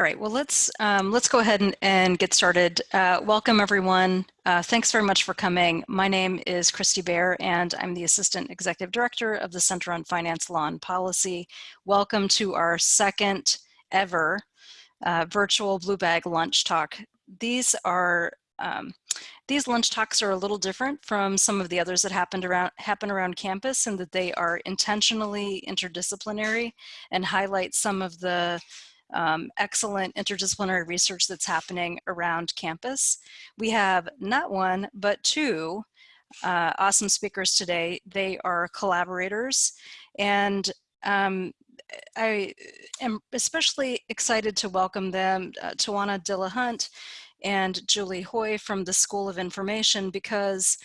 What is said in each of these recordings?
All right, well, let's, um, let's go ahead and, and get started. Uh, welcome, everyone. Uh, thanks very much for coming. My name is Christy Baer, and I'm the Assistant Executive Director of the Center on Finance Law and Policy. Welcome to our second ever uh, virtual Blue Bag lunch talk. These are um, these lunch talks are a little different from some of the others that happened around happen around campus in that they are intentionally interdisciplinary and highlight some of the um, excellent interdisciplinary research that's happening around campus. We have not one, but two uh, awesome speakers today. They are collaborators and um, I am especially excited to welcome them, uh, Tawana Dillahunt and Julie Hui from the School of Information because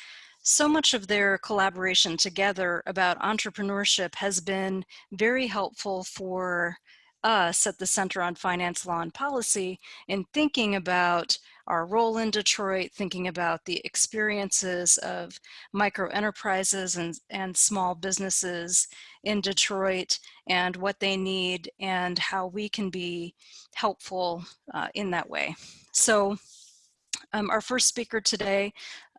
so much of their collaboration together about entrepreneurship has been very helpful for us at the Center on Finance, Law and Policy in thinking about our role in Detroit, thinking about the experiences of micro enterprises and, and small businesses in Detroit and what they need and how we can be helpful uh, in that way. So um, our first speaker today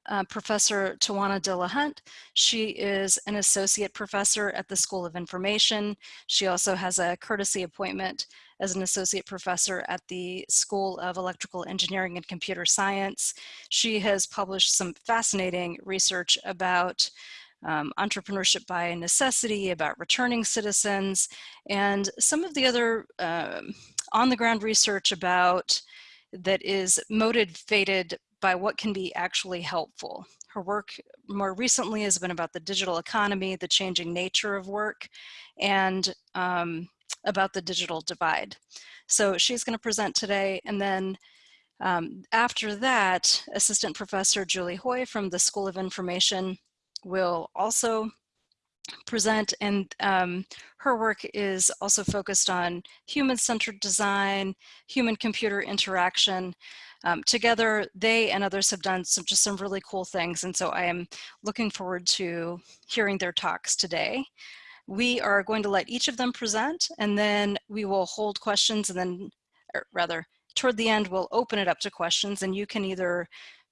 uh, Professor Tawana Dillahunt. She is an associate professor at the School of Information. She also has a courtesy appointment as an associate professor at the School of Electrical Engineering and Computer Science. She has published some fascinating research about um, entrepreneurship by necessity, about returning citizens, and some of the other um, on-the-ground research about that is motivated by what can be actually helpful. Her work more recently has been about the digital economy, the changing nature of work, and um, about the digital divide. So she's going to present today, and then um, after that, Assistant Professor Julie Hui from the School of Information will also present and um, her work is also focused on human-centered design, human-computer interaction, um, together, they and others have done some just some really cool things. And so I am looking forward to hearing their talks today. We are going to let each of them present and then we will hold questions and then, rather, toward the end, we'll open it up to questions and you can either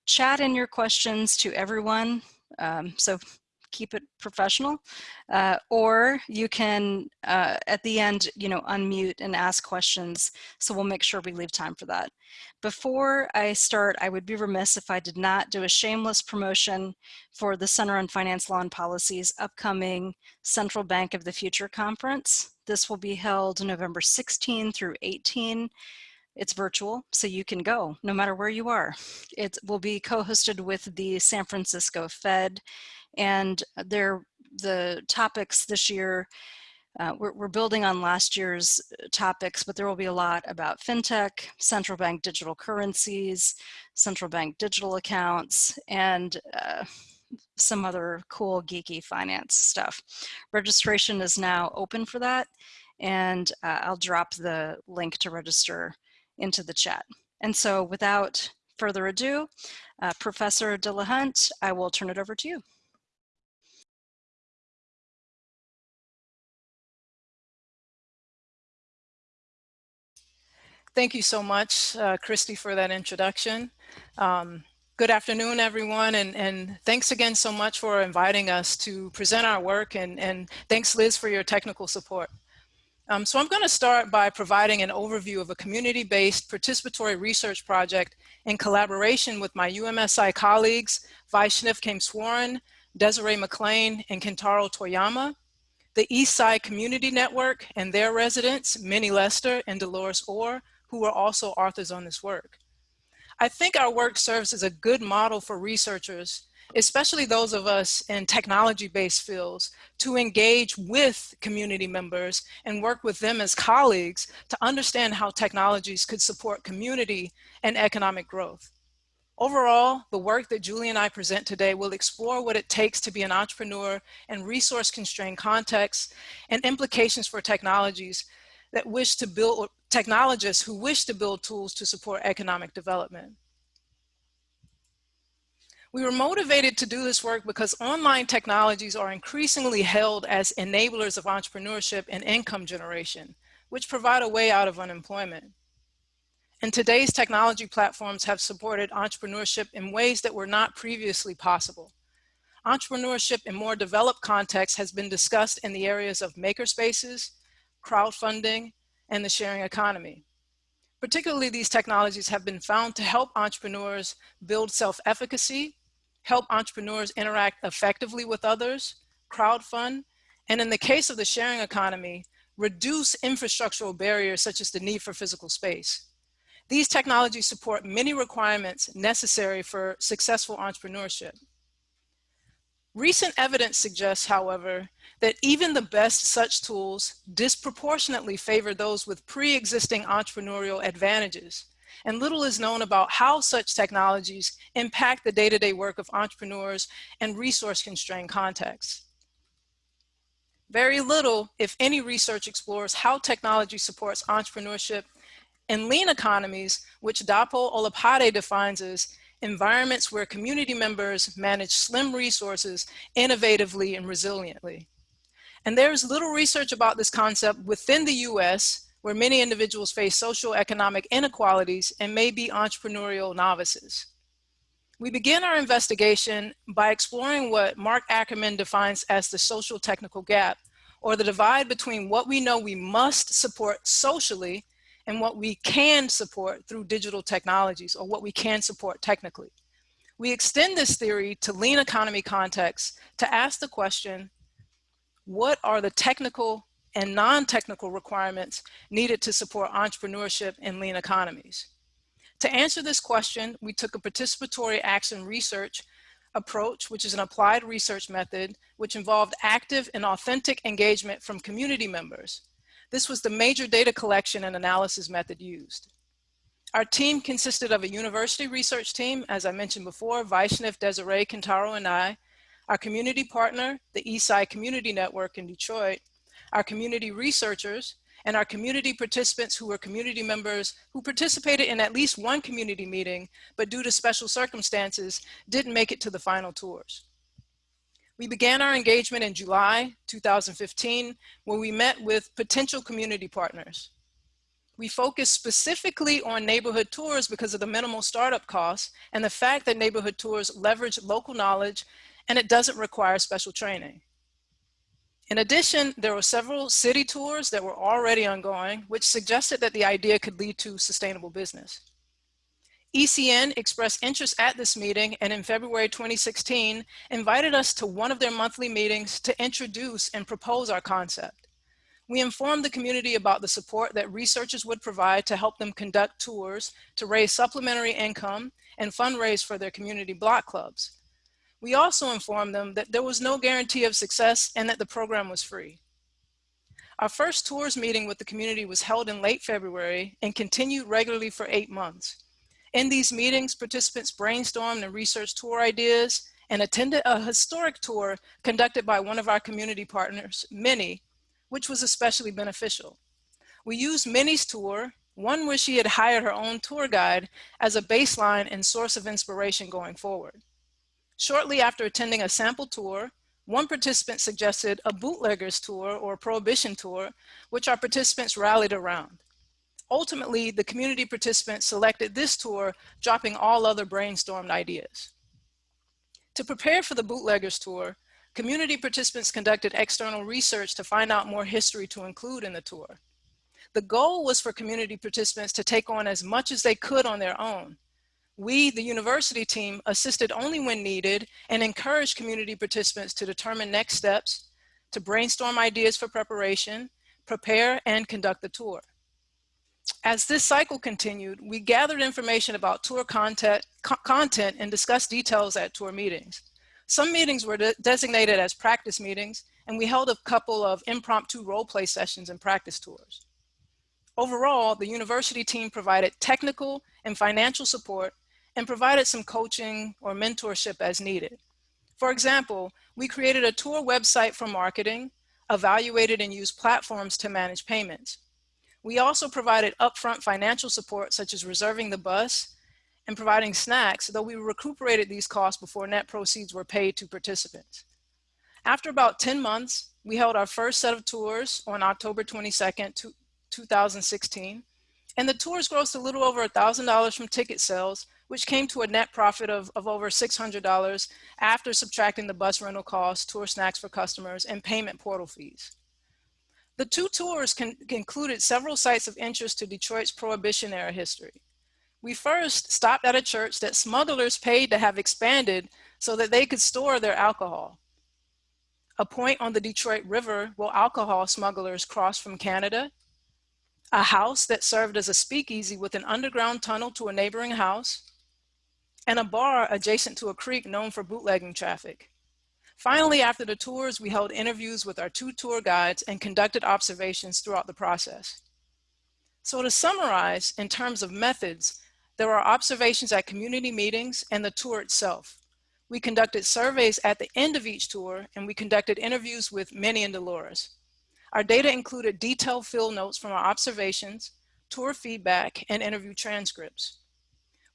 chat in your questions to everyone. Um, so keep it professional, uh, or you can, uh, at the end, you know, unmute and ask questions. So we'll make sure we leave time for that. Before I start, I would be remiss if I did not do a shameless promotion for the Center on Finance Law and Policy's upcoming Central Bank of the Future Conference. This will be held November 16 through 18 it's virtual, so you can go no matter where you are. It will be co-hosted with the San Francisco Fed and they're the topics this year uh, we're, we're, building on last year's uh, topics, but there will be a lot about fintech, central bank digital currencies, central bank digital accounts, and uh, some other cool geeky finance stuff. Registration is now open for that, and uh, I'll drop the link to register into the chat. And so without further ado, uh, Professor Dillahunt, I will turn it over to you. Thank you so much, uh, Christy, for that introduction. Um, good afternoon, everyone, and, and thanks again so much for inviting us to present our work, and, and thanks, Liz, for your technical support. Um, so I'm going to start by providing an overview of a community-based participatory research project in collaboration with my UMSI colleagues, Vaishnav Kameswaran, Desiree McLean, and Kentaro Toyama, the Eastside Community Network and their residents, Minnie Lester and Dolores Orr, who are also authors on this work. I think our work serves as a good model for researchers, especially those of us in technology-based fields, to engage with community members and work with them as colleagues to understand how technologies could support community and economic growth. Overall, the work that Julie and I present today will explore what it takes to be an entrepreneur in resource-constrained contexts and implications for technologies that wish to build, technologists who wish to build tools to support economic development. We were motivated to do this work because online technologies are increasingly held as enablers of entrepreneurship and income generation, which provide a way out of unemployment. and today's technology platforms have supported entrepreneurship in ways that were not previously possible. Entrepreneurship in more developed contexts has been discussed in the areas of makerspaces, crowdfunding, and the sharing economy. Particularly, these technologies have been found to help entrepreneurs build self-efficacy, help entrepreneurs interact effectively with others, crowdfund, and in the case of the sharing economy, reduce infrastructural barriers such as the need for physical space. These technologies support many requirements necessary for successful entrepreneurship. Recent evidence suggests, however, that even the best such tools disproportionately favor those with pre-existing entrepreneurial advantages. And little is known about how such technologies impact the day-to-day -day work of entrepreneurs and resource-constrained contexts. Very little, if any, research explores how technology supports entrepreneurship in lean economies, which Dapo Olopade defines as environments where community members manage slim resources innovatively and resiliently. And there's little research about this concept within the US, where many individuals face social economic inequalities and may be entrepreneurial novices. We begin our investigation by exploring what Mark Ackerman defines as the social technical gap, or the divide between what we know we must support socially and what we can support through digital technologies or what we can support technically. We extend this theory to lean economy contexts to ask the question, what are the technical and non-technical requirements needed to support entrepreneurship in lean economies? To answer this question, we took a participatory action research approach, which is an applied research method, which involved active and authentic engagement from community members. This was the major data collection and analysis method used. Our team consisted of a university research team, as I mentioned before, Vaishnav, Desiree, Kentaro, and I, our community partner, the Eastside Community Network in Detroit, our community researchers, and our community participants who were community members who participated in at least one community meeting, but due to special circumstances, didn't make it to the final tours. We began our engagement in July 2015 when we met with potential community partners. We focused specifically on neighborhood tours because of the minimal startup costs and the fact that neighborhood tours leverage local knowledge and it doesn't require special training. In addition, there were several city tours that were already ongoing, which suggested that the idea could lead to sustainable business. ECN expressed interest at this meeting and in February 2016 invited us to one of their monthly meetings to introduce and propose our concept. We informed the community about the support that researchers would provide to help them conduct tours to raise supplementary income and fundraise for their community block clubs. We also informed them that there was no guarantee of success and that the program was free. Our first tours meeting with the community was held in late February and continued regularly for eight months. In these meetings, participants brainstormed and researched tour ideas and attended a historic tour conducted by one of our community partners, Minnie, which was especially beneficial. We used Minnie's tour, one where she had hired her own tour guide, as a baseline and source of inspiration going forward. Shortly after attending a sample tour, one participant suggested a bootleggers tour or prohibition tour, which our participants rallied around. Ultimately, the community participants selected this tour, dropping all other brainstormed ideas. To prepare for the Bootleggers Tour, community participants conducted external research to find out more history to include in the tour. The goal was for community participants to take on as much as they could on their own. We, the university team, assisted only when needed and encouraged community participants to determine next steps, to brainstorm ideas for preparation, prepare, and conduct the tour. As this cycle continued, we gathered information about tour content, co content and discussed details at tour meetings. Some meetings were de designated as practice meetings, and we held a couple of impromptu role play sessions and practice tours. Overall, the university team provided technical and financial support and provided some coaching or mentorship as needed. For example, we created a tour website for marketing, evaluated and used platforms to manage payments. We also provided upfront financial support, such as reserving the bus and providing snacks, though we recuperated these costs before net proceeds were paid to participants. After about 10 months, we held our first set of tours on October 22nd, 2016. And the tours grossed a little over $1,000 from ticket sales, which came to a net profit of, of over $600 after subtracting the bus rental costs, tour snacks for customers, and payment portal fees. The two tours included several sites of interest to Detroit's Prohibition era history. We first stopped at a church that smugglers paid to have expanded so that they could store their alcohol. A point on the Detroit River where alcohol smugglers crossed from Canada. A house that served as a speakeasy with an underground tunnel to a neighboring house. And a bar adjacent to a creek known for bootlegging traffic. Finally, after the tours, we held interviews with our two tour guides and conducted observations throughout the process. So to summarize, in terms of methods, there are observations at community meetings and the tour itself. We conducted surveys at the end of each tour and we conducted interviews with Minnie and Dolores. Our data included detailed field notes from our observations, tour feedback, and interview transcripts.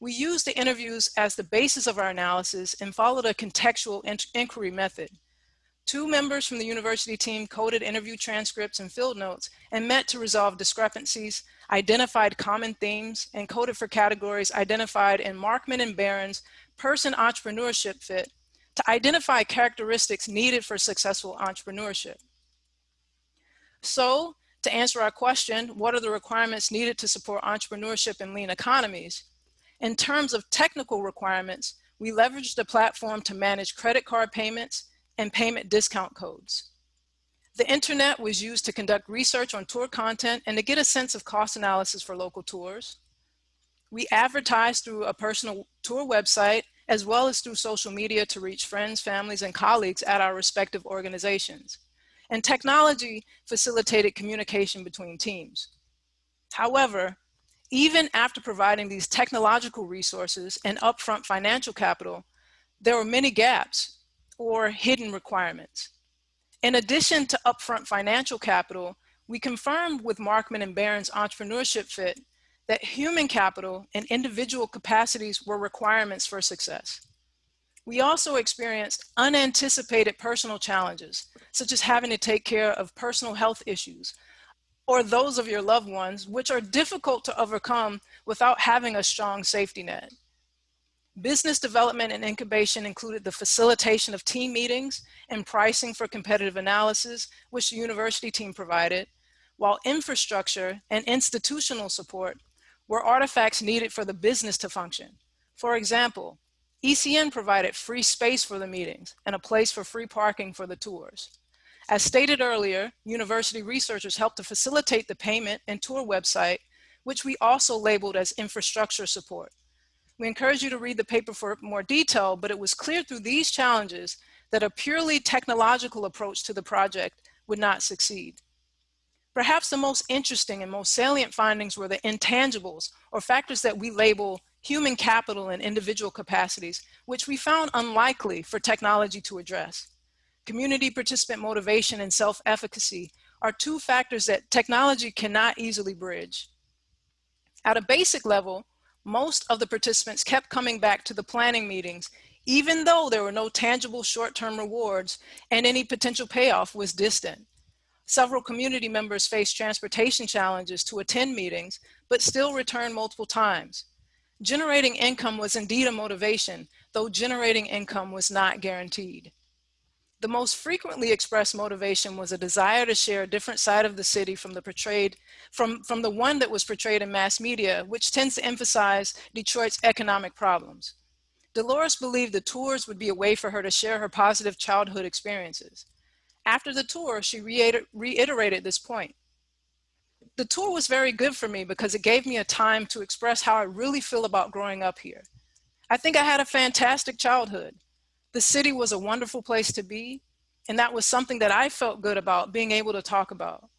We used the interviews as the basis of our analysis and followed a contextual in inquiry method. Two members from the university team coded interview transcripts and field notes and met to resolve discrepancies, identified common themes, and coded for categories identified in Markman and Baron's person entrepreneurship fit to identify characteristics needed for successful entrepreneurship. So to answer our question, what are the requirements needed to support entrepreneurship in lean economies? In terms of technical requirements, we leveraged the platform to manage credit card payments and payment discount codes. The internet was used to conduct research on tour content and to get a sense of cost analysis for local tours. We advertised through a personal tour website as well as through social media to reach friends, families, and colleagues at our respective organizations. And technology facilitated communication between teams. However, even after providing these technological resources and upfront financial capital, there were many gaps or hidden requirements. In addition to upfront financial capital, we confirmed with Markman and Baron's entrepreneurship fit that human capital and individual capacities were requirements for success. We also experienced unanticipated personal challenges, such as having to take care of personal health issues, or those of your loved ones, which are difficult to overcome without having a strong safety net. Business development and incubation included the facilitation of team meetings and pricing for competitive analysis, which the university team provided, while infrastructure and institutional support were artifacts needed for the business to function. For example, ECN provided free space for the meetings and a place for free parking for the tours. As stated earlier, university researchers helped to facilitate the payment and tour website, which we also labeled as infrastructure support. We encourage you to read the paper for more detail, but it was clear through these challenges that a purely technological approach to the project would not succeed. Perhaps the most interesting and most salient findings were the intangibles or factors that we label human capital and individual capacities, which we found unlikely for technology to address community participant motivation and self-efficacy are two factors that technology cannot easily bridge. At a basic level, most of the participants kept coming back to the planning meetings, even though there were no tangible short-term rewards and any potential payoff was distant. Several community members faced transportation challenges to attend meetings, but still returned multiple times. Generating income was indeed a motivation, though generating income was not guaranteed. The most frequently expressed motivation was a desire to share a different side of the city from the portrayed, from, from the one that was portrayed in mass media, which tends to emphasize Detroit's economic problems. Dolores believed the tours would be a way for her to share her positive childhood experiences. After the tour, she reiterated this point. The tour was very good for me because it gave me a time to express how I really feel about growing up here. I think I had a fantastic childhood. The city was a wonderful place to be, and that was something that I felt good about being able to talk about.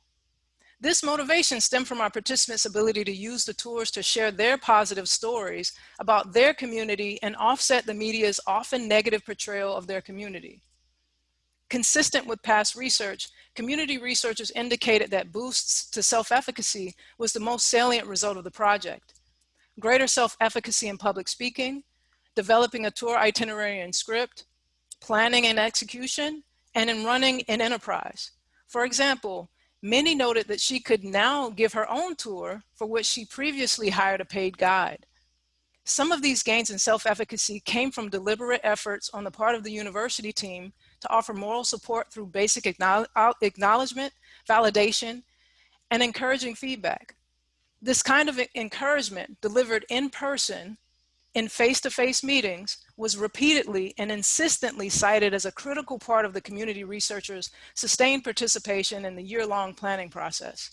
This motivation stemmed from our participants' ability to use the tours to share their positive stories about their community and offset the media's often negative portrayal of their community. Consistent with past research, community researchers indicated that boosts to self-efficacy was the most salient result of the project. Greater self-efficacy in public speaking, developing a tour itinerary and script, planning and execution, and in running an enterprise. For example, Minnie noted that she could now give her own tour for which she previously hired a paid guide. Some of these gains in self-efficacy came from deliberate efforts on the part of the university team to offer moral support through basic acknowledgement, validation, and encouraging feedback. This kind of encouragement delivered in person in face-to-face -face meetings was repeatedly and insistently cited as a critical part of the community researchers' sustained participation in the year-long planning process.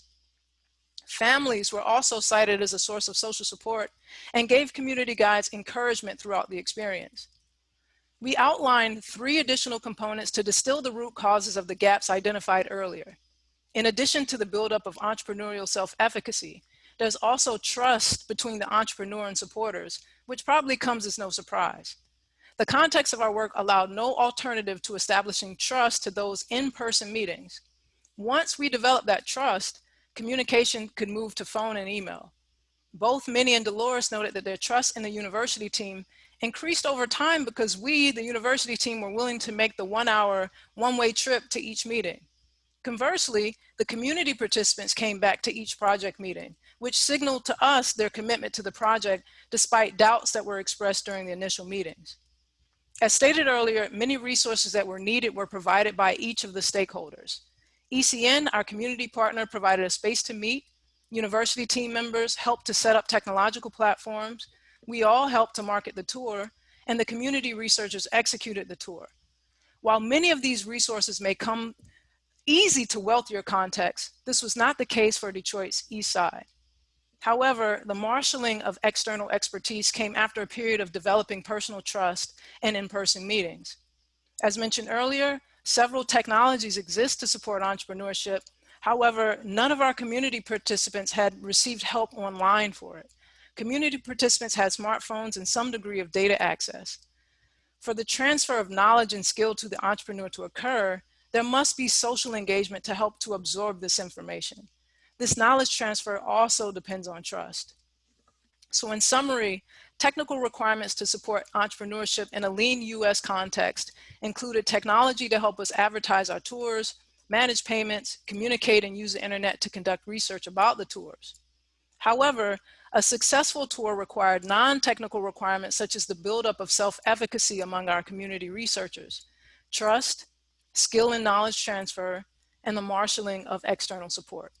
Families were also cited as a source of social support and gave community guides encouragement throughout the experience. We outlined three additional components to distill the root causes of the gaps identified earlier. In addition to the buildup of entrepreneurial self-efficacy, there's also trust between the entrepreneur and supporters which probably comes as no surprise. The context of our work allowed no alternative to establishing trust to those in-person meetings. Once we developed that trust, communication could move to phone and email. Both Minnie and Dolores noted that their trust in the university team increased over time because we, the university team, were willing to make the one hour, one-way trip to each meeting. Conversely, the community participants came back to each project meeting, which signaled to us their commitment to the project despite doubts that were expressed during the initial meetings. As stated earlier, many resources that were needed were provided by each of the stakeholders. ECN, our community partner, provided a space to meet. University team members helped to set up technological platforms. We all helped to market the tour, and the community researchers executed the tour. While many of these resources may come easy to wealthier contexts, this was not the case for Detroit's East Side. However, the marshaling of external expertise came after a period of developing personal trust and in-person meetings. As mentioned earlier, several technologies exist to support entrepreneurship. However, none of our community participants had received help online for it. Community participants had smartphones and some degree of data access. For the transfer of knowledge and skill to the entrepreneur to occur, there must be social engagement to help to absorb this information. This knowledge transfer also depends on trust. So in summary, technical requirements to support entrepreneurship in a lean US context included technology to help us advertise our tours, manage payments, communicate and use the internet to conduct research about the tours. However, a successful tour required non-technical requirements such as the buildup of self-efficacy among our community researchers, trust, skill and knowledge transfer, and the marshaling of external support.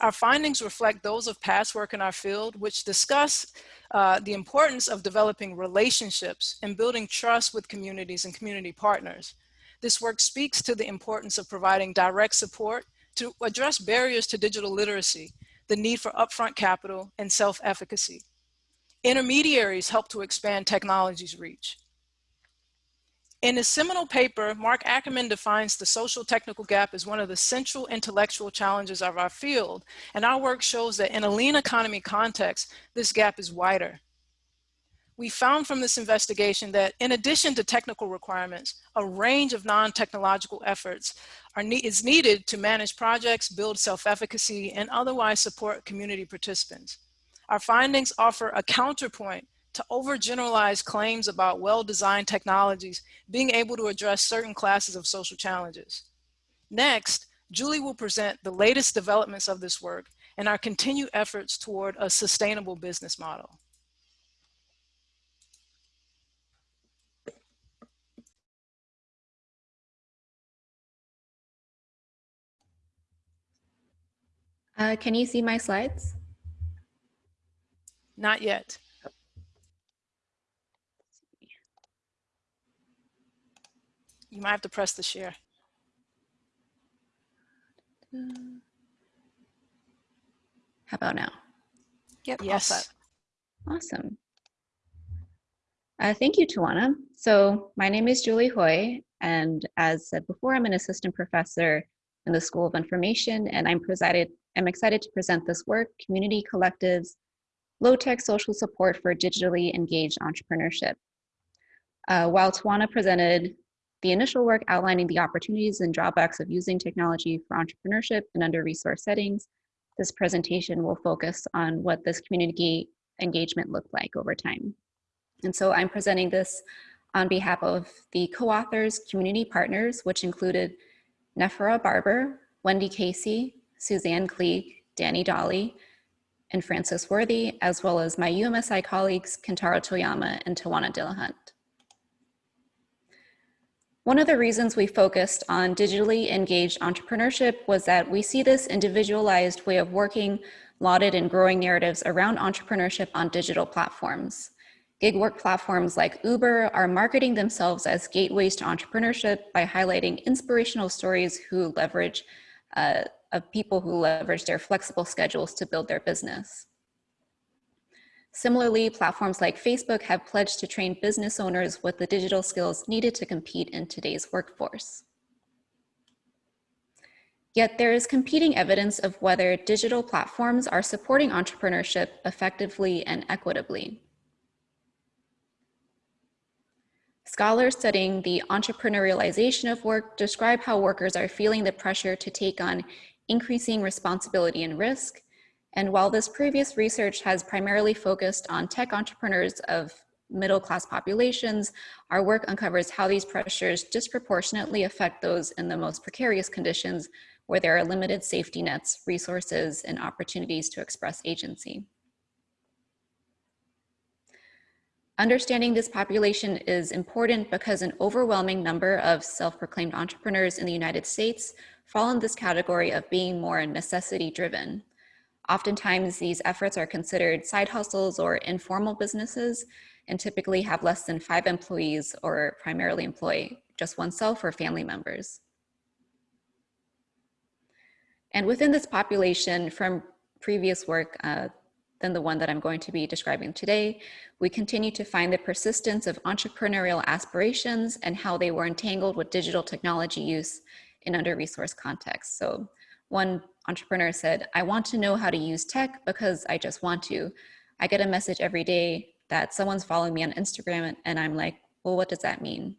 Our findings reflect those of past work in our field, which discuss uh, the importance of developing relationships and building trust with communities and community partners. This work speaks to the importance of providing direct support to address barriers to digital literacy, the need for upfront capital, and self-efficacy. Intermediaries help to expand technology's reach. In his seminal paper, Mark Ackerman defines the social technical gap as one of the central intellectual challenges of our field, and our work shows that in a lean economy context, this gap is wider. We found from this investigation that in addition to technical requirements, a range of non-technological efforts are ne is needed to manage projects, build self-efficacy, and otherwise support community participants. Our findings offer a counterpoint to overgeneralize claims about well-designed technologies being able to address certain classes of social challenges. Next, Julie will present the latest developments of this work and our continued efforts toward a sustainable business model. Uh, can you see my slides? Not yet. You might have to press the share. How about now? Yep. Yes. Awesome. Uh, thank you, Tawana. So my name is Julie Hui, and as said before, I'm an assistant professor in the School of Information, and I'm presided. I'm excited to present this work, Community Collectives, Low-Tech Social Support for Digitally Engaged Entrepreneurship. Uh, while Tawana presented the initial work outlining the opportunities and drawbacks of using technology for entrepreneurship in under-resourced settings, this presentation will focus on what this community engagement looked like over time. And so I'm presenting this on behalf of the co-authors, community partners, which included Nefera Barber, Wendy Casey, Suzanne Klee, Danny Dolly, and Francis Worthy, as well as my UMSI colleagues, Kentaro Toyama and Tawana Dillahunt. One of the reasons we focused on digitally engaged entrepreneurship was that we see this individualized way of working lauded in growing narratives around entrepreneurship on digital platforms. Gig work platforms like Uber are marketing themselves as gateways to entrepreneurship by highlighting inspirational stories who leverage uh, of people who leverage their flexible schedules to build their business. Similarly, platforms like Facebook have pledged to train business owners with the digital skills needed to compete in today's workforce. Yet there is competing evidence of whether digital platforms are supporting entrepreneurship effectively and equitably. Scholars studying the entrepreneurialization of work describe how workers are feeling the pressure to take on increasing responsibility and risk, and while this previous research has primarily focused on tech entrepreneurs of middle class populations, our work uncovers how these pressures disproportionately affect those in the most precarious conditions where there are limited safety nets, resources, and opportunities to express agency. Understanding this population is important because an overwhelming number of self-proclaimed entrepreneurs in the United States fall in this category of being more necessity driven. Oftentimes, these efforts are considered side hustles or informal businesses and typically have less than five employees or primarily employ just oneself or family members. And within this population from previous work uh, than the one that I'm going to be describing today, we continue to find the persistence of entrepreneurial aspirations and how they were entangled with digital technology use in under-resourced contexts. So one entrepreneur said, I want to know how to use tech because I just want to. I get a message every day that someone's following me on Instagram and I'm like, well, what does that mean?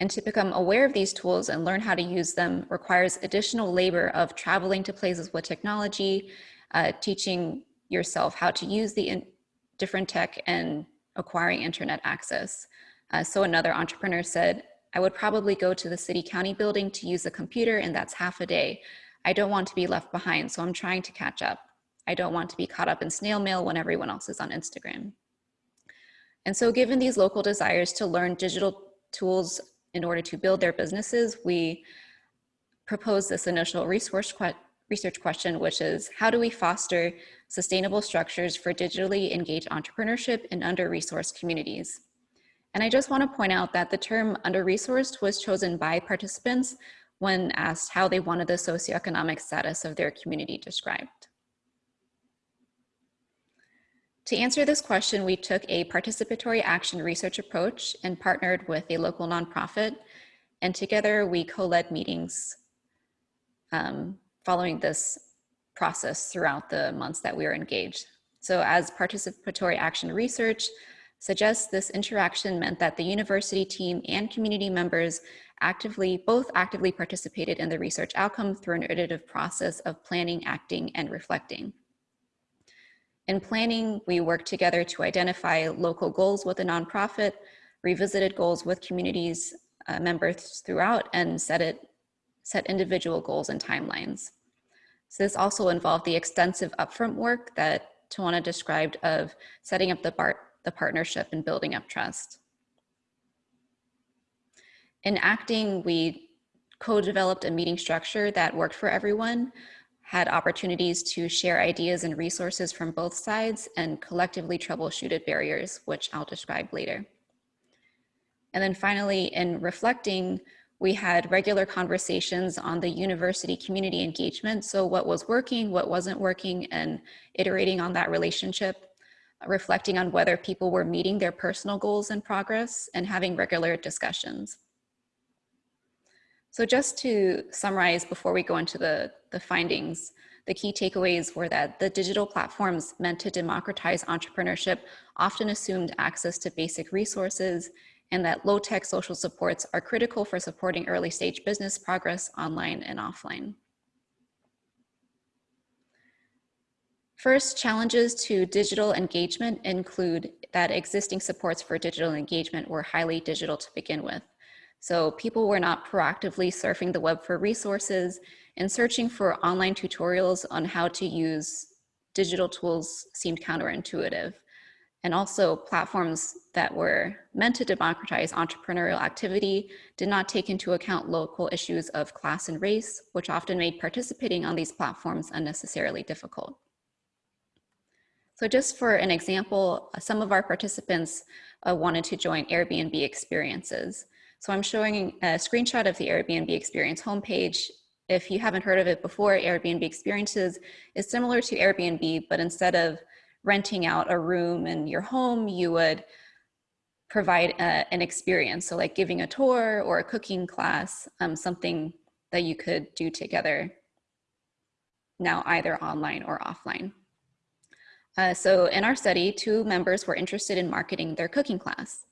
And to become aware of these tools and learn how to use them requires additional labor of traveling to places with technology, uh, teaching yourself how to use the different tech and acquiring internet access. Uh, so another entrepreneur said, I would probably go to the city county building to use a computer and that's half a day. I don't want to be left behind, so I'm trying to catch up. I don't want to be caught up in snail mail when everyone else is on Instagram. And so given these local desires to learn digital tools in order to build their businesses, we propose this initial resource que research question, which is how do we foster sustainable structures for digitally engaged entrepreneurship in under-resourced communities? And I just want to point out that the term under-resourced was chosen by participants when asked how they wanted the socioeconomic status of their community described. To answer this question, we took a participatory action research approach and partnered with a local nonprofit. And together we co-led meetings um, following this process throughout the months that we were engaged. So as participatory action research, suggests this interaction meant that the university team and community members actively, both actively participated in the research outcome through an iterative process of planning, acting, and reflecting. In planning, we worked together to identify local goals with a nonprofit, revisited goals with communities uh, members throughout, and set, it, set individual goals and timelines. So this also involved the extensive upfront work that Tawana described of setting up the BART the partnership and building up trust. In acting, we co-developed a meeting structure that worked for everyone, had opportunities to share ideas and resources from both sides and collectively troubleshooted barriers, which I'll describe later. And then finally, in reflecting, we had regular conversations on the university community engagement. So what was working, what wasn't working, and iterating on that relationship reflecting on whether people were meeting their personal goals and progress, and having regular discussions. So just to summarize before we go into the, the findings, the key takeaways were that the digital platforms meant to democratize entrepreneurship often assumed access to basic resources and that low-tech social supports are critical for supporting early stage business progress online and offline. First, challenges to digital engagement include that existing supports for digital engagement were highly digital to begin with. So people were not proactively surfing the web for resources and searching for online tutorials on how to use digital tools seemed counterintuitive. And also platforms that were meant to democratize entrepreneurial activity did not take into account local issues of class and race, which often made participating on these platforms unnecessarily difficult. So just for an example, some of our participants uh, wanted to join Airbnb experiences. So I'm showing a screenshot of the Airbnb experience homepage. If you haven't heard of it before, Airbnb experiences is similar to Airbnb, but instead of renting out a room in your home, you would provide a, an experience. So like giving a tour or a cooking class, um, something that you could do together now either online or offline. Uh, so in our study, two members were interested in marketing their cooking class.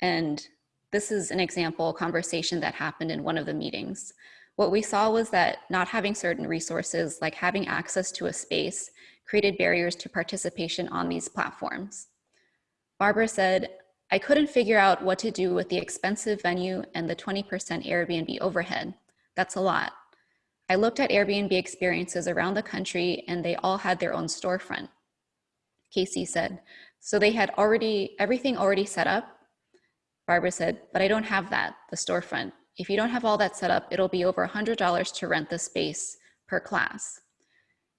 And this is an example conversation that happened in one of the meetings. What we saw was that not having certain resources, like having access to a space, created barriers to participation on these platforms. Barbara said, I couldn't figure out what to do with the expensive venue and the 20% Airbnb overhead. That's a lot. I looked at Airbnb experiences around the country and they all had their own storefront. Casey said, so they had already, everything already set up. Barbara said, but I don't have that, the storefront. If you don't have all that set up, it'll be over $100 to rent the space per class.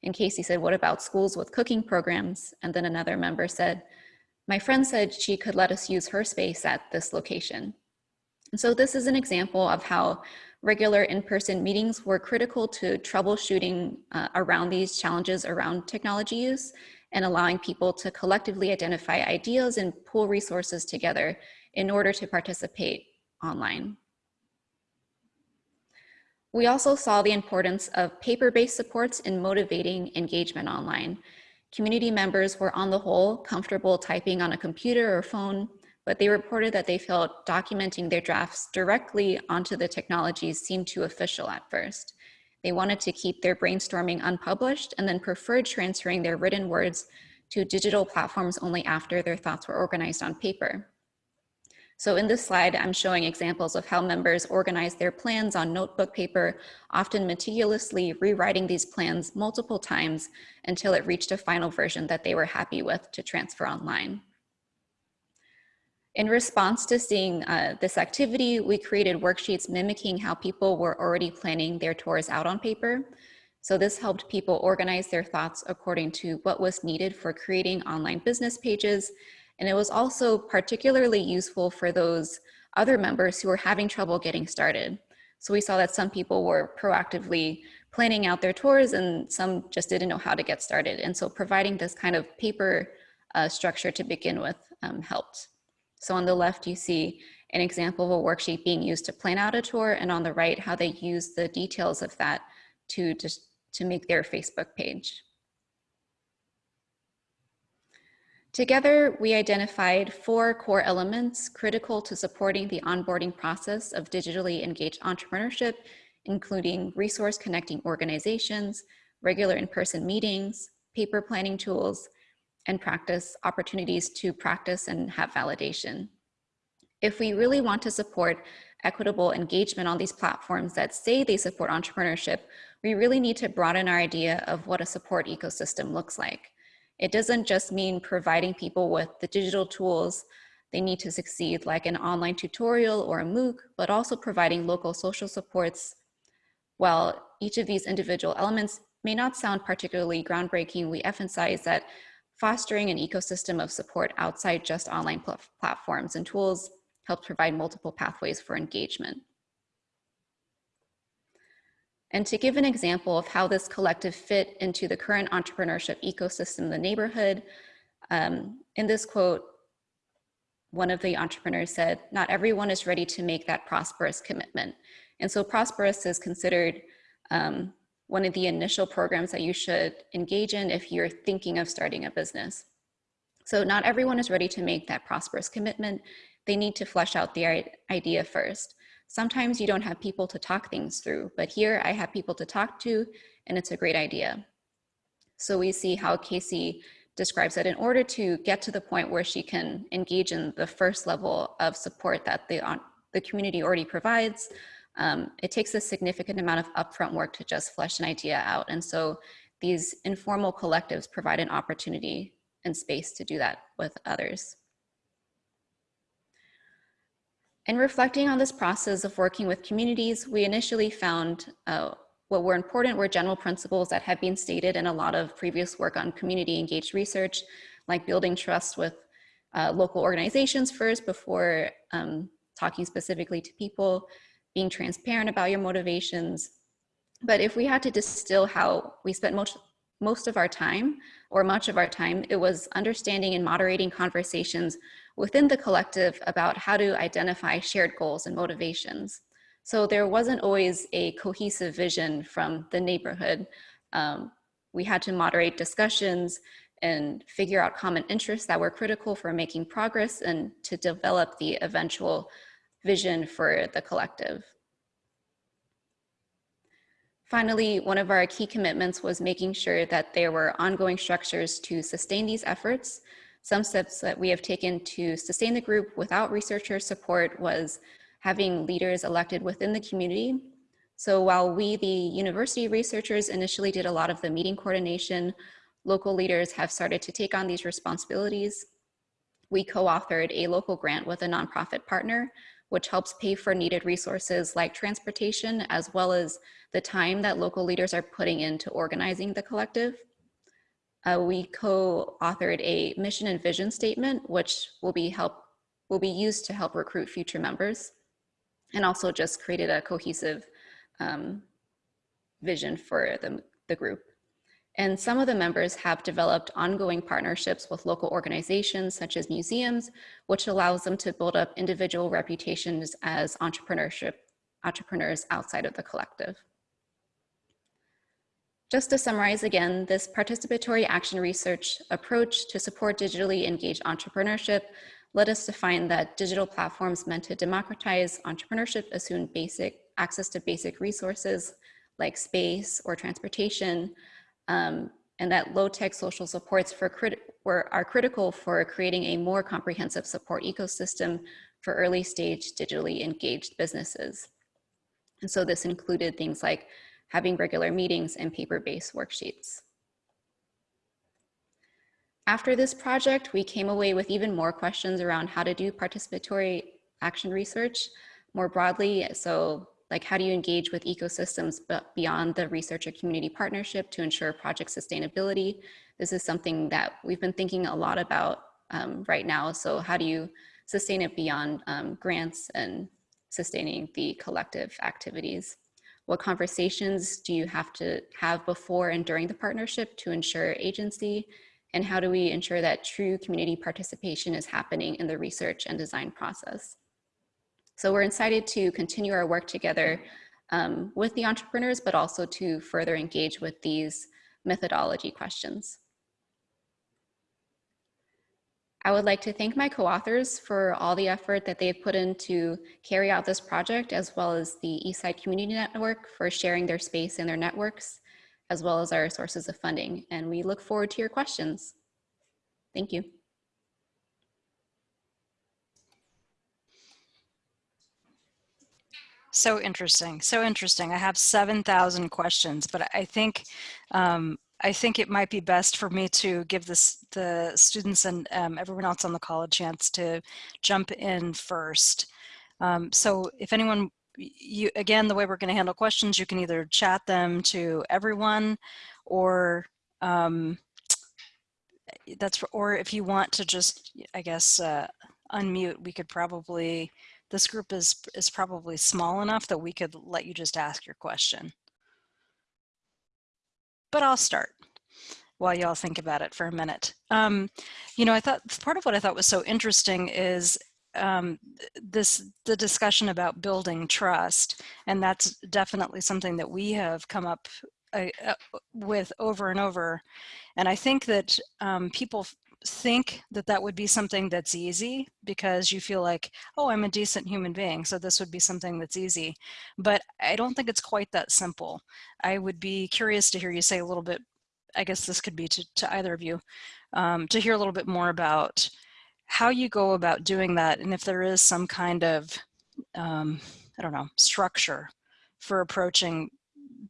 And Casey said, what about schools with cooking programs? And then another member said, my friend said she could let us use her space at this location. And so this is an example of how regular in-person meetings were critical to troubleshooting uh, around these challenges around technology use and allowing people to collectively identify ideas and pool resources together in order to participate online. We also saw the importance of paper-based supports in motivating engagement online. Community members were on the whole comfortable typing on a computer or phone, but they reported that they felt documenting their drafts directly onto the technologies seemed too official at first. They wanted to keep their brainstorming unpublished and then preferred transferring their written words to digital platforms only after their thoughts were organized on paper. So in this slide, I'm showing examples of how members organize their plans on notebook paper, often meticulously rewriting these plans multiple times until it reached a final version that they were happy with to transfer online. In response to seeing uh, this activity, we created worksheets mimicking how people were already planning their tours out on paper. So this helped people organize their thoughts according to what was needed for creating online business pages and it was also particularly useful for those other members who were having trouble getting started. So we saw that some people were proactively planning out their tours and some just didn't know how to get started. And so providing this kind of paper uh, structure to begin with um, helped. So on the left, you see an example of a worksheet being used to plan out a tour and on the right, how they use the details of that to just to make their Facebook page. Together, we identified four core elements critical to supporting the onboarding process of digitally engaged entrepreneurship, including resource connecting organizations, regular in-person meetings, paper planning tools, and practice opportunities to practice and have validation. If we really want to support equitable engagement on these platforms that say they support entrepreneurship, we really need to broaden our idea of what a support ecosystem looks like. It doesn't just mean providing people with the digital tools they need to succeed like an online tutorial or a MOOC, but also providing local social supports. While each of these individual elements may not sound particularly groundbreaking, we emphasize that fostering an ecosystem of support outside just online pl platforms and tools helps provide multiple pathways for engagement. And to give an example of how this collective fit into the current entrepreneurship ecosystem in the neighborhood, um, in this quote, one of the entrepreneurs said, not everyone is ready to make that ProsperUs commitment. And so ProsperUs is considered um, one of the initial programs that you should engage in if you're thinking of starting a business. So not everyone is ready to make that ProsperUs commitment. They need to flesh out the idea first. Sometimes you don't have people to talk things through, but here I have people to talk to and it's a great idea. So we see how Casey describes that in order to get to the point where she can engage in the first level of support that the, the community already provides, um, it takes a significant amount of upfront work to just flesh an idea out. And so these informal collectives provide an opportunity and space to do that with others. In reflecting on this process of working with communities, we initially found uh, what were important were general principles that had been stated in a lot of previous work on community engaged research, like building trust with uh, local organizations first before um, talking specifically to people, being transparent about your motivations. But if we had to distill how we spent most, most of our time or much of our time, it was understanding and moderating conversations within the collective about how to identify shared goals and motivations. So there wasn't always a cohesive vision from the neighborhood. Um, we had to moderate discussions and figure out common interests that were critical for making progress and to develop the eventual vision for the collective. Finally, one of our key commitments was making sure that there were ongoing structures to sustain these efforts. Some steps that we have taken to sustain the group without researcher support was having leaders elected within the community. So while we, the university researchers, initially did a lot of the meeting coordination, local leaders have started to take on these responsibilities. We co-authored a local grant with a nonprofit partner which helps pay for needed resources like transportation, as well as the time that local leaders are putting into organizing the collective. Uh, we co-authored a mission and vision statement, which will be help will be used to help recruit future members, and also just created a cohesive um, vision for the, the group. And some of the members have developed ongoing partnerships with local organizations such as museums, which allows them to build up individual reputations as entrepreneurship, entrepreneurs outside of the collective. Just to summarize again, this participatory action research approach to support digitally engaged entrepreneurship led us to find that digital platforms meant to democratize entrepreneurship assume basic access to basic resources like space or transportation, um, and that low-tech social supports were, are critical for creating a more comprehensive support ecosystem for early stage digitally engaged businesses. And so this included things like having regular meetings and paper-based worksheets. After this project, we came away with even more questions around how to do participatory action research more broadly. So like how do you engage with ecosystems but beyond the researcher community partnership to ensure project sustainability? This is something that we've been thinking a lot about um, right now. So how do you sustain it beyond um, grants and sustaining the collective activities? What conversations do you have to have before and during the partnership to ensure agency? And how do we ensure that true community participation is happening in the research and design process? So we're excited to continue our work together um, with the entrepreneurs, but also to further engage with these methodology questions. I would like to thank my co-authors for all the effort that they've put in to carry out this project, as well as the Eastside Community Network for sharing their space and their networks, as well as our sources of funding. And we look forward to your questions. Thank you. So interesting. So interesting. I have 7,000 questions, but I think um, I think it might be best for me to give this the students and um, everyone else on the call a chance to jump in first. Um, so if anyone, you again, the way we're going to handle questions, you can either chat them to everyone or um, that's or if you want to just, I guess, uh, unmute, we could probably this group is, is probably small enough that we could let you just ask your question. But I'll start while y'all think about it for a minute. Um, you know, I thought part of what I thought was so interesting is um, this the discussion about building trust, and that's definitely something that we have come up uh, uh with over and over. And I think that um, people think that that would be something that's easy because you feel like, oh, I'm a decent human being, so this would be something that's easy. But I don't think it's quite that simple. I would be curious to hear you say a little bit, I guess this could be to, to either of you, um, to hear a little bit more about how you go about doing that and if there is some kind of um, I don't know, structure for approaching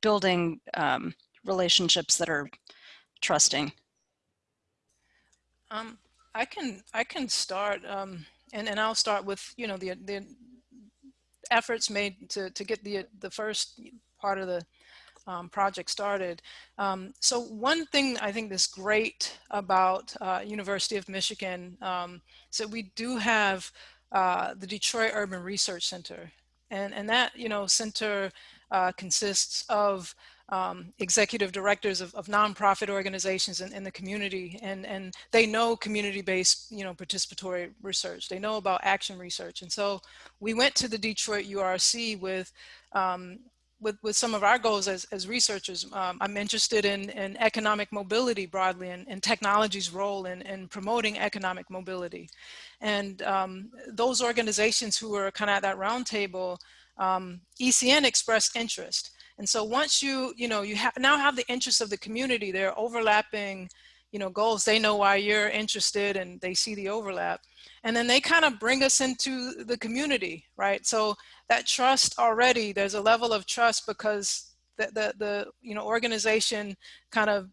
building um, relationships that are trusting? Um, I can I can start, um, and and I'll start with you know the the efforts made to to get the the first part of the um, project started. Um, so one thing I think that's great about uh, University of Michigan um, is that we do have uh, the Detroit Urban Research Center, and and that you know center uh, consists of um, executive directors of, of nonprofit organizations in, in, the community and, and they know community-based, you know, participatory research. They know about action research. And so we went to the Detroit URC with, um, with, with some of our goals as, as researchers. Um, I'm interested in, in economic mobility broadly and, and technology's role in, in promoting economic mobility. And um, those organizations who were kind of at that roundtable, um, ECN expressed interest. And so once you, you know, you have now have the interests of the community, they're overlapping, you know, goals. They know why you're interested and they see the overlap. And then they kind of bring us into the community, right? So that trust already, there's a level of trust because the, the, the you know, organization kind of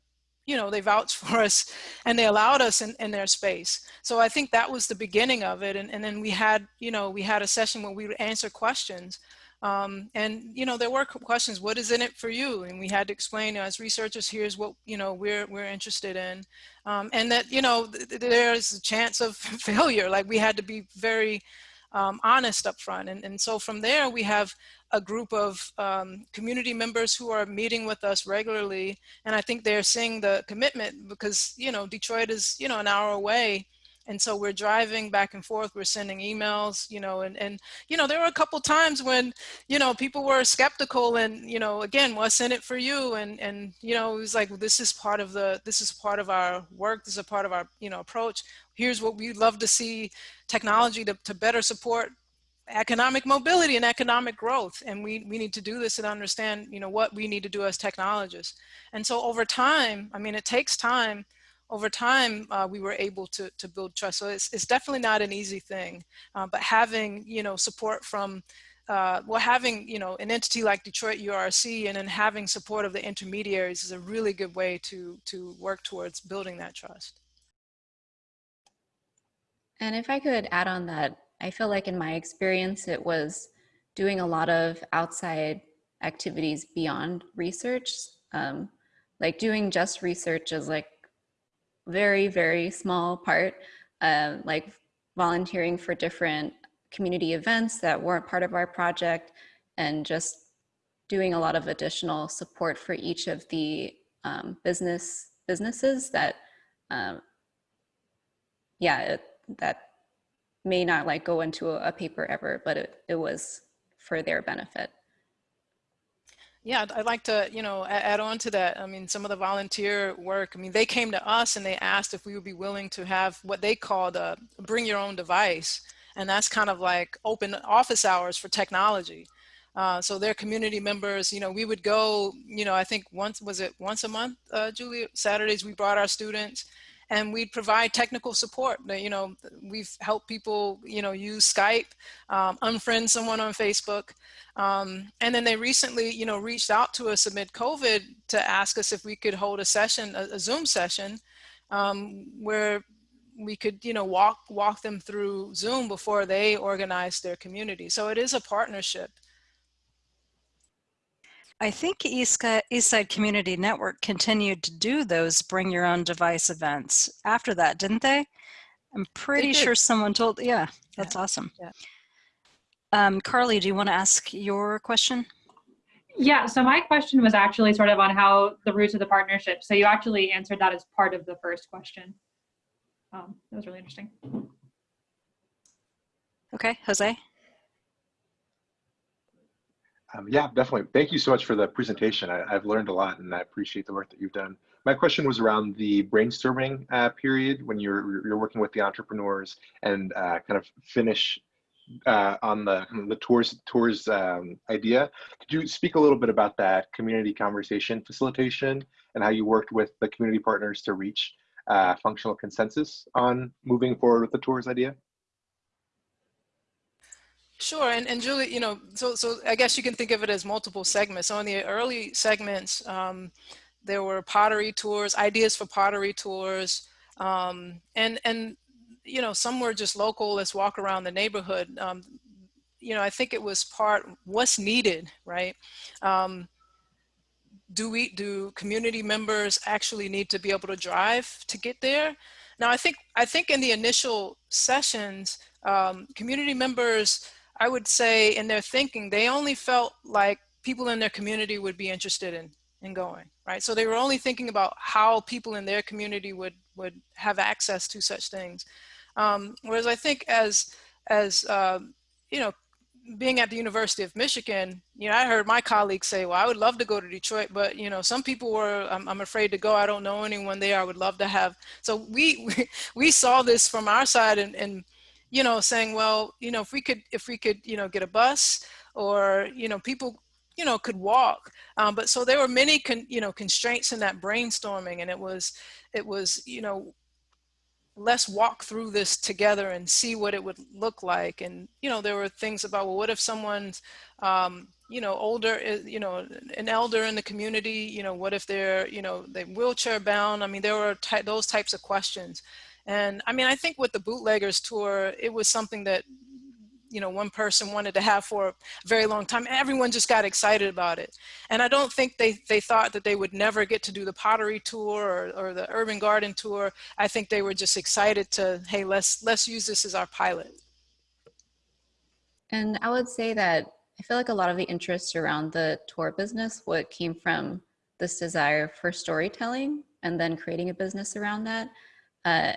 you know, they vouched for us and they allowed us in, in their space. So I think that was the beginning of it. And, and then we had, you know, we had a session where we would answer questions um, and, you know, there were questions, what is in it for you? And we had to explain as researchers, here's what, you know, we're, we're interested in. Um, and that, you know, th there's a chance of failure. Like we had to be very um, honest up front. And, and so from there, we have a group of um, community members who are meeting with us regularly. And I think they're seeing the commitment because, you know, Detroit is, you know, an hour away and so we're driving back and forth, we're sending emails, you know, and, and, you know, there were a couple times when, you know, people were skeptical and, you know, again, what's in it for you? And, and, you know, it was like, this is part of the, this is part of our work. This is a part of our, you know, approach. Here's what we'd love to see technology to, to better support economic mobility and economic growth. And we, we need to do this and understand, you know, what we need to do as technologists. And so over time, I mean, it takes time over time, uh, we were able to, to build trust. So it's, it's definitely not an easy thing, uh, but having, you know, support from, uh, well, having, you know, an entity like Detroit URC and then having support of the intermediaries is a really good way to, to work towards building that trust. And if I could add on that, I feel like in my experience, it was doing a lot of outside activities beyond research. Um, like doing just research is like very, very small part, uh, like volunteering for different community events that weren't part of our project and just doing a lot of additional support for each of the um, business businesses that, um, yeah, it, that may not like go into a, a paper ever, but it, it was for their benefit. Yeah, I'd like to, you know, add on to that. I mean, some of the volunteer work, I mean, they came to us and they asked if we would be willing to have what they called a bring your own device. And that's kind of like open office hours for technology. Uh, so their community members, you know, we would go, you know, I think once, was it once a month, uh? Saturdays, we brought our students and we provide technical support. You know, we've helped people, you know, use Skype, um, unfriend someone on Facebook. Um, and then they recently, you know, reached out to us amid COVID to ask us if we could hold a session, a, a Zoom session, um, where we could, you know, walk, walk them through Zoom before they organize their community. So it is a partnership. I think Eastside Community Network continued to do those bring your own device events after that, didn't they? I'm pretty sure someone told, yeah, that's yeah. awesome. Yeah. Um, Carly, do you want to ask your question? Yeah, so my question was actually sort of on how the roots of the partnership. So you actually answered that as part of the first question. Um, that was really interesting. Okay, Jose? Um, yeah, definitely. Thank you so much for the presentation. I, have learned a lot and I appreciate the work that you've done. My question was around the brainstorming uh, period when you're, you're working with the entrepreneurs and uh, kind of finish uh, on the the tours tours um, idea. Could you speak a little bit about that community conversation facilitation and how you worked with the community partners to reach uh, functional consensus on moving forward with the tours idea? Sure, and, and Julie, you know, so, so I guess you can think of it as multiple segments. So in the early segments, um, there were pottery tours, ideas for pottery tours, um, and, and, you know, some were just local, let's walk around the neighborhood. Um, you know, I think it was part, what's needed, right? Um, do we, do community members actually need to be able to drive to get there? Now, I think, I think in the initial sessions, um, community members, I would say in their thinking, they only felt like people in their community would be interested in, in going, right? So they were only thinking about how people in their community would, would have access to such things. Um, whereas I think as, as uh, you know, being at the University of Michigan, you know, I heard my colleagues say, well, I would love to go to Detroit, but, you know, some people were, I'm, I'm afraid to go. I don't know anyone there. I would love to have. So we, we, we saw this from our side and, and you know, saying, well, you know, if we could, if we could, you know, get a bus or, you know, people, you know, could walk. Um, but so there were many, con, you know, constraints in that brainstorming and it was, it was, you know, let's walk through this together and see what it would look like. And, you know, there were things about, well, what if someone's, um, you know, older, you know, an elder in the community, you know, what if they're, you know, they wheelchair bound? I mean, there were ty those types of questions. And I mean, I think with the bootleggers tour, it was something that, you know, one person wanted to have for a very long time. Everyone just got excited about it. And I don't think they, they thought that they would never get to do the pottery tour or, or the urban garden tour. I think they were just excited to, hey, let's, let's use this as our pilot. And I would say that I feel like a lot of the interest around the tour business, what came from this desire for storytelling and then creating a business around that. Uh,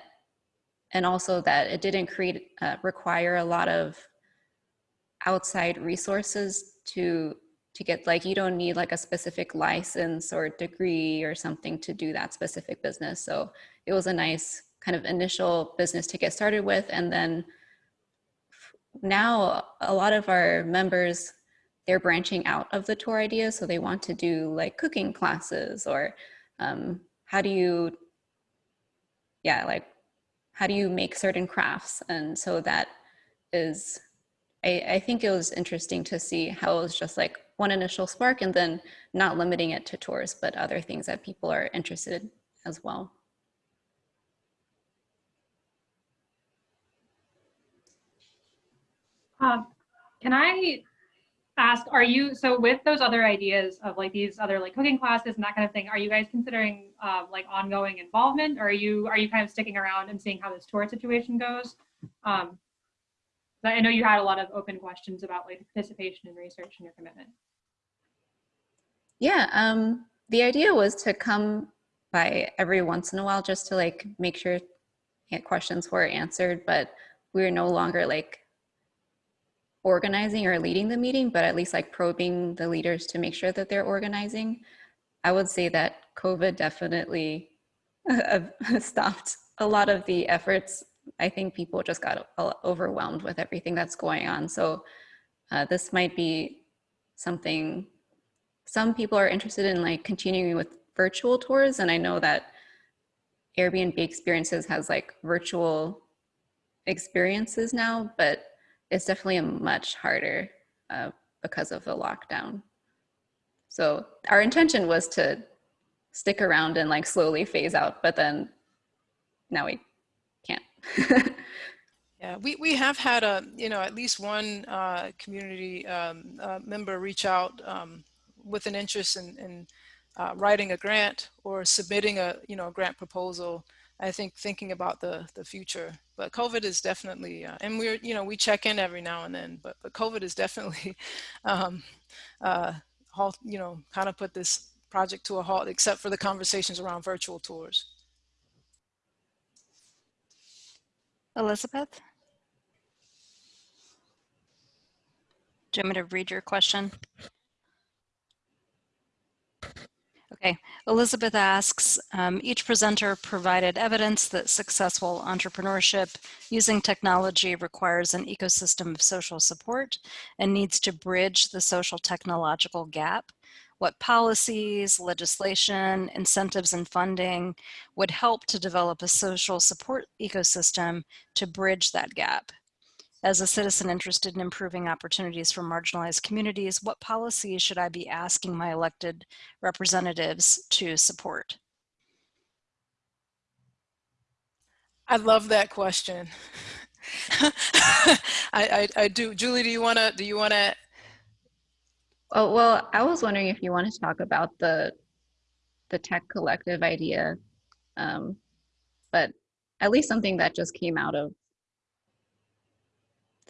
and also that it didn't create uh, require a lot of outside resources to to get like you don't need like a specific license or degree or something to do that specific business. So it was a nice kind of initial business to get started with. And then now a lot of our members they're branching out of the tour idea. So they want to do like cooking classes or um, how do you yeah like how do you make certain crafts? And so that is, I, I think it was interesting to see how it was just like one initial spark and then not limiting it to tours, but other things that people are interested in as well. Um, can I ask, are you, so with those other ideas of like these other like cooking classes and that kind of thing, are you guys considering uh, like ongoing involvement or are you, are you kind of sticking around and seeing how this tour situation goes? Um, I know you had a lot of open questions about like participation and research and your commitment. Yeah, um, the idea was to come by every once in a while just to like make sure questions were answered, but we're no longer like organizing or leading the meeting, but at least like probing the leaders to make sure that they're organizing. I would say that COVID definitely stopped a lot of the efforts. I think people just got overwhelmed with everything that's going on. So uh, this might be something some people are interested in like continuing with virtual tours. And I know that Airbnb experiences has like virtual experiences now, but it's definitely much harder uh, because of the lockdown. So our intention was to stick around and like slowly phase out, but then now we can't. yeah, we, we have had a, you know, at least one uh, community um, uh, member reach out um, with an interest in, in uh, writing a grant or submitting a, you know, a grant proposal I think thinking about the the future. But COVID is definitely, uh, and we're you know we check in every now and then. But but COVID is definitely, um, uh, halt you know kind of put this project to a halt, except for the conversations around virtual tours. Elizabeth, do you want me to read your question? Okay, Elizabeth asks, um, each presenter provided evidence that successful entrepreneurship using technology requires an ecosystem of social support and needs to bridge the social technological gap. What policies, legislation, incentives, and funding would help to develop a social support ecosystem to bridge that gap? As a citizen interested in improving opportunities for marginalized communities, what policies should I be asking my elected representatives to support? I love that question. I, I, I do. Julie, do you want to, do you want to, Oh, well, I was wondering if you want to talk about the the tech collective idea, um, but at least something that just came out of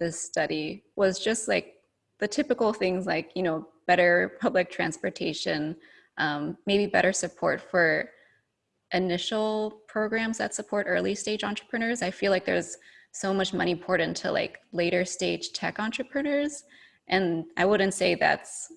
this study was just like the typical things like you know better public transportation, um, maybe better support for initial programs that support early stage entrepreneurs. I feel like there's so much money poured into like later stage tech entrepreneurs and I wouldn't say that's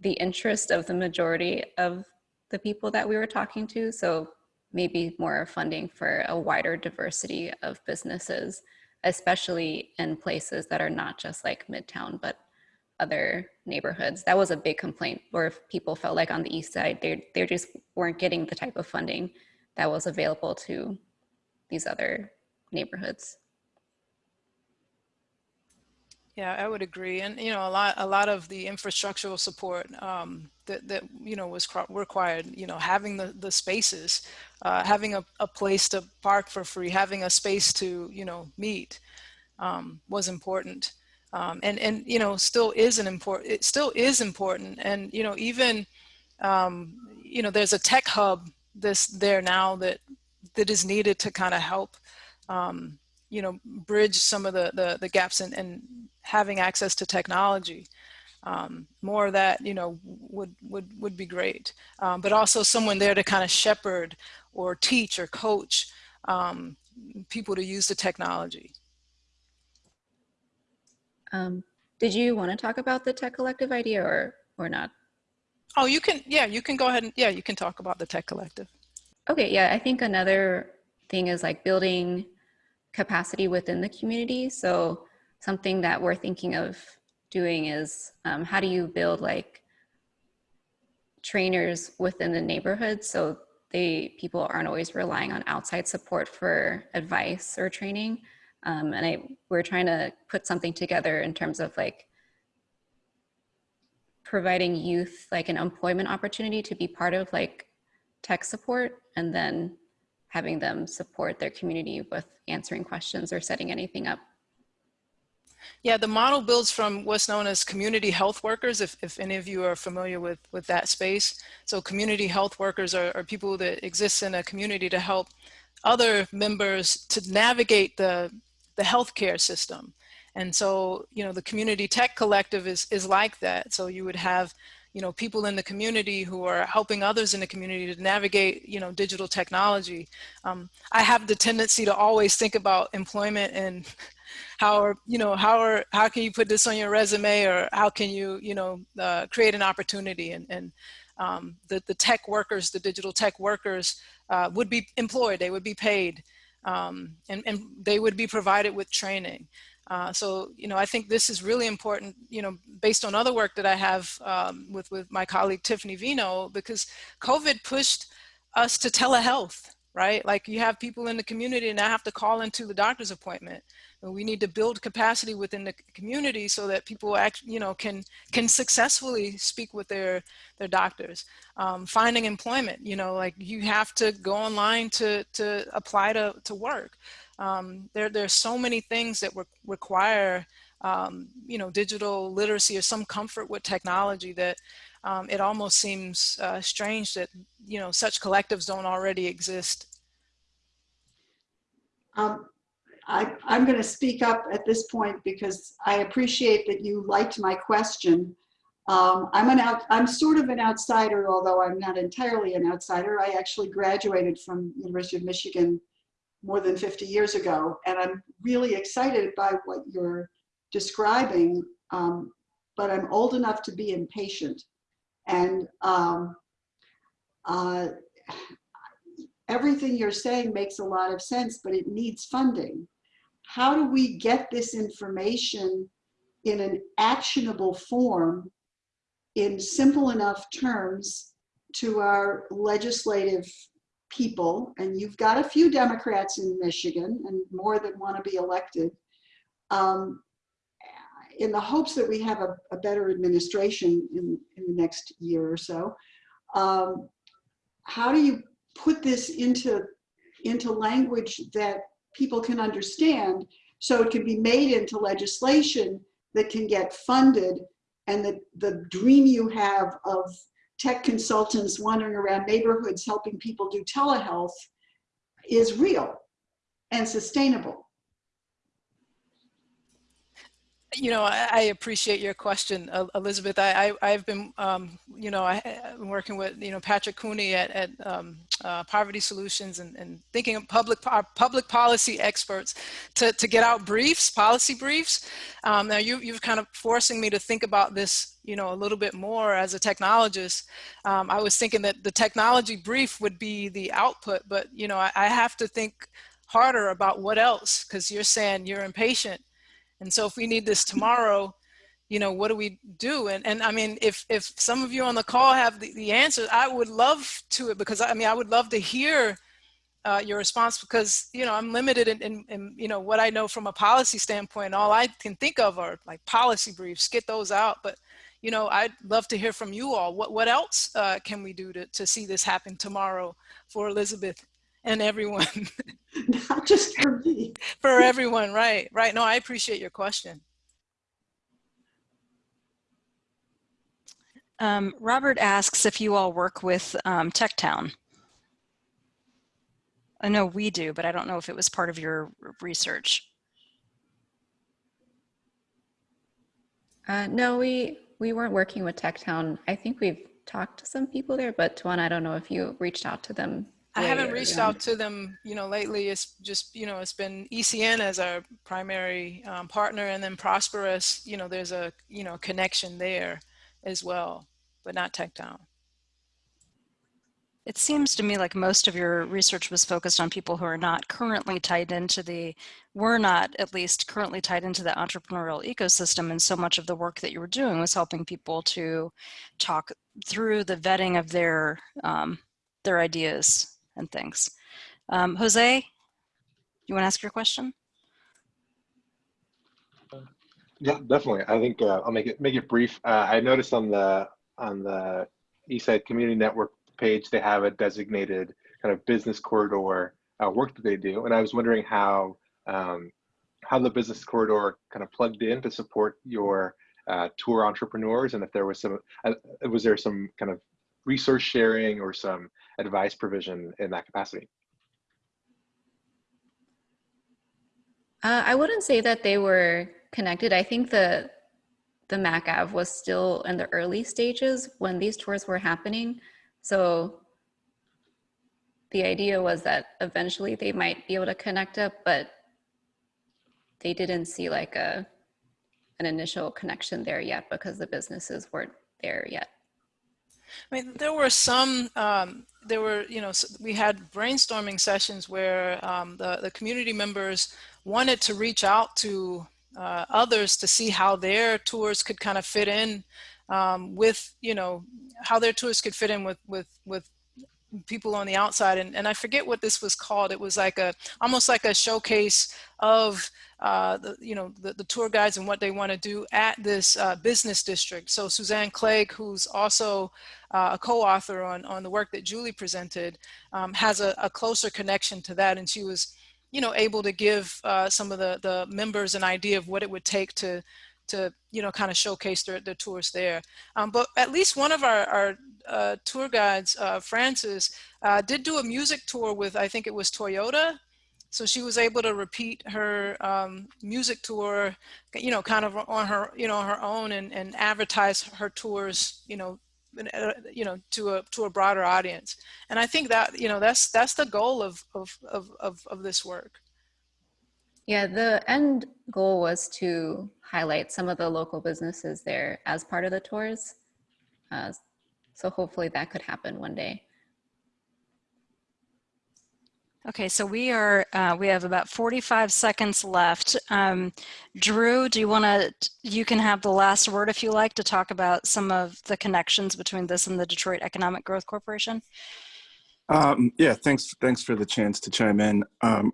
the interest of the majority of the people that we were talking to. So maybe more funding for a wider diversity of businesses, especially in places that are not just like Midtown, but other neighborhoods. That was a big complaint where people felt like on the east side, they they just weren't getting the type of funding that was available to these other neighborhoods. Yeah, I would agree. And, you know, a lot, a lot of the infrastructural support um, that, that, you know, was required, you know, having the, the spaces, uh, having a, a place to park for free, having a space to, you know, meet um, was important. Um, and, and, you know, still is an important, it still is important. And, you know, even, um, you know, there's a tech hub this there now that, that is needed to kind of help, um, you know, bridge some of the, the, the gaps in, and having access to technology. Um, more of that, you know, would, would, would be great. Um, but also someone there to kind of shepherd or teach or coach um, people to use the technology. Um, did you want to talk about the tech collective idea or, or not? Oh, you can, yeah, you can go ahead and, yeah, you can talk about the tech collective. Okay, yeah, I think another thing is like building capacity within the community. So something that we're thinking of doing is um, how do you build like trainers within the neighborhood so they people aren't always relying on outside support for advice or training. Um, and I we're trying to put something together in terms of like providing youth like an employment opportunity to be part of like tech support and then having them support their community with answering questions or setting anything up. Yeah, the model builds from what's known as community health workers, if, if any of you are familiar with, with that space. So community health workers are, are people that exist in a community to help other members to navigate the, the healthcare system. And so, you know, the community tech collective is, is like that. So you would have, you know, people in the community who are helping others in the community to navigate, you know, digital technology. Um, I have the tendency to always think about employment and how are, you know, how are, how can you put this on your resume or how can you, you know, uh, create an opportunity and, and um, the, the tech workers, the digital tech workers uh, would be employed, they would be paid um, and, and they would be provided with training. Uh, so, you know, I think this is really important, you know, based on other work that I have um, with, with my colleague Tiffany Veinot, because COVID pushed us to telehealth, right? Like you have people in the community and I have to call into the doctor's appointment. And we need to build capacity within the community so that people actually, you know, can can successfully speak with their their doctors. Um, finding employment, you know, like you have to go online to to apply to to work. Um, there are so many things that re require um, you know digital literacy or some comfort with technology that um, it almost seems uh, strange that you know such collectives don't already exist. Um, I, I'm going to speak up at this point because I appreciate that you liked my question. Um, I'm an out, I'm sort of an outsider, although I'm not entirely an outsider. I actually graduated from University of Michigan more than 50 years ago, and I'm really excited by what you're describing, um, but I'm old enough to be impatient. And um, uh, everything you're saying makes a lot of sense, but it needs funding. How do we get this information in an actionable form in simple enough terms to our legislative people? And you've got a few Democrats in Michigan and more that want to be elected. Um, in the hopes that we have a, a better administration in, in the next year or so, um, how do you put this into, into language that people can understand so it can be made into legislation that can get funded and the, the dream you have of tech consultants wandering around neighborhoods helping people do telehealth is real and sustainable. You know, I, I appreciate your question, Elizabeth. I, I, I've been, um, you know, I, I've been working with, you know, Patrick Cooney at, at um, uh, Poverty Solutions and, and thinking of public, public policy experts to, to get out briefs, policy briefs. Um, now you, you've kind of forcing me to think about this, you know, a little bit more as a technologist. Um, I was thinking that the technology brief would be the output, but, you know, I, I have to think harder about what else, because you're saying you're impatient. And so if we need this tomorrow, you know, what do we do? And, and I mean, if, if some of you on the call have the, the answers, I would love to it because I mean, I would love to hear uh, your response because, you know, I'm limited in, in, in, you know, what I know from a policy standpoint. All I can think of are like policy briefs, get those out. But, you know, I'd love to hear from you all. What, what else uh, can we do to, to see this happen tomorrow for Elizabeth and everyone? Not just for me. for everyone, right, right. No, I appreciate your question. Um, Robert asks if you all work with um, TechTown. I know we do, but I don't know if it was part of your research. Uh, no, we we weren't working with TechTown. I think we've talked to some people there, but Tawanna, I don't know if you reached out to them. I haven't reached out to them, you know, lately. It's just, you know, it's been ECN as our primary um, partner and then ProsperUs, you know, there's a, you know, connection there as well, but not TechTown. It seems to me like most of your research was focused on people who are not currently tied into the, were not at least currently tied into the entrepreneurial ecosystem. And so much of the work that you were doing was helping people to talk through the vetting of their, um, their ideas and things. Um, Jose, you want to ask your question? Yeah, definitely. I think uh, I'll make it make it brief. Uh, I noticed on the on the Eastside Community Network page they have a designated kind of business corridor uh, work that they do, and I was wondering how um, how the business corridor kind of plugged in to support your uh, tour entrepreneurs, and if there was some uh, was there some kind of resource sharing or some advice provision in that capacity. Uh, I wouldn't say that they were connected. I think the the MacAv was still in the early stages when these tours were happening. So the idea was that eventually they might be able to connect up, but they didn't see like a an initial connection there yet because the businesses weren't there yet. I mean, there were some, um, there were, you know, we had brainstorming sessions where um, the, the community members wanted to reach out to uh, others to see how their tours could kind of fit in um, with, you know, how their tours could fit in with, with, with people on the outside. And, and I forget what this was called. It was like a, almost like a showcase of uh, the, you know, the, the tour guides and what they want to do at this uh, business district. So Suzanne Clegg, who's also uh, a co-author on, on the work that Julie presented, um, has a, a closer connection to that. And she was, you know, able to give uh, some of the, the members an idea of what it would take to, to you know, kind of showcase their, their tours there. Um, but at least one of our, our uh, tour guides, uh, Frances, uh, did do a music tour with, I think it was Toyota. So she was able to repeat her um, music tour, you know, kind of on her, you know, her own and, and advertise her tours, you know, uh, you know, to a to a broader audience. And I think that, you know, that's that's the goal of of of of, of this work. Yeah, the end goal was to highlight some of the local businesses there as part of the tours. Uh, so hopefully that could happen one day. Okay, so we are, uh, we have about 45 seconds left. Um, Drew, do you want to, you can have the last word if you like to talk about some of the connections between this and the Detroit Economic Growth Corporation? Um, yeah, thanks. Thanks for the chance to chime in. Um,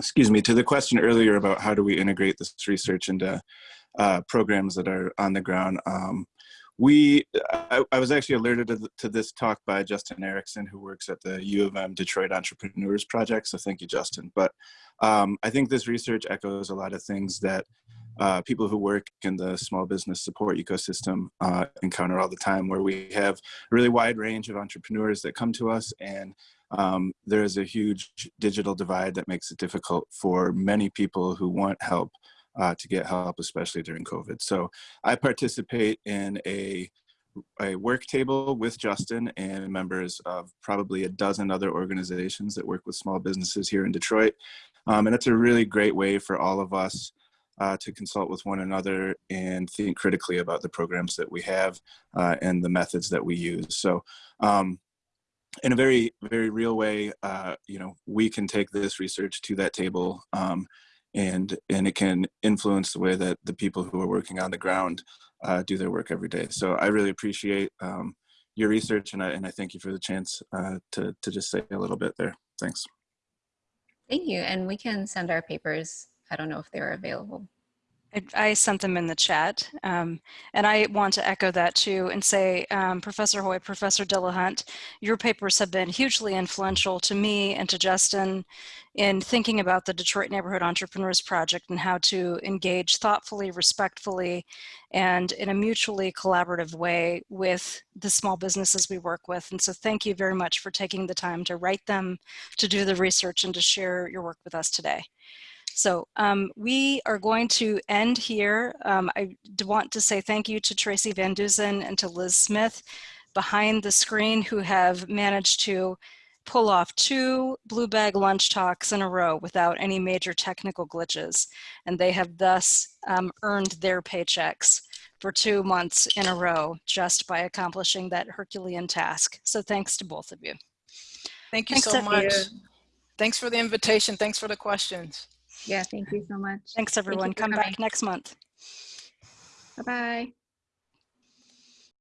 excuse me, to the question earlier about how do we integrate this research into uh, programs that are on the ground. Um, we, I, I, was actually alerted to, to, this talk by Justin Erickson, who works at the U of M Detroit Entrepreneurs Project. So thank you, Justin. But um, I think this research echoes a lot of things that uh, people who work in the small business support ecosystem uh, encounter all the time, where we have a really wide range of entrepreneurs that come to us and um, there is a huge digital divide that makes it difficult for many people who want help uh, to get help, especially during COVID. So I participate in a, a work table with Justin and members of probably a dozen other organizations that work with small businesses here in Detroit. Um, and it's a really great way for all of us uh, to consult with one another and think critically about the programs that we have uh, and the methods that we use. So um, in a very, very real way, uh, you know, we can take this research to that table um, and and it can influence the way that the people who are working on the ground uh, do their work every day. So I really appreciate um, your research and I, and I thank you for the chance uh, to, to just say a little bit there. Thanks. Thank you. And we can send our papers. I don't know if they're available. I, sent them in the chat. Um, and I want to echo that too and say, um, Professor Hui, Professor Dillahunt, your papers have been hugely influential to me and to Justin in thinking about the Detroit Neighborhood Entrepreneurs Project and how to engage thoughtfully, respectfully, and in a mutually collaborative way with the small businesses we work with. And so thank you very much for taking the time to write them, to do the research, and to share your work with us today. So um, we are going to end here. Um, I want to say thank you to Tracy Van Duzen and to Liz Smith behind the screen who have managed to pull off two blue bag lunch talks in a row without any major technical glitches. And they have thus um, earned their paychecks for two months in a row just by accomplishing that Herculean task. So thanks to both of you. Thank you thanks so much. Thanks for the invitation. Thanks for the questions. Yeah, thank you so much. Thanks everyone. Thank Come back next month. Bye-bye.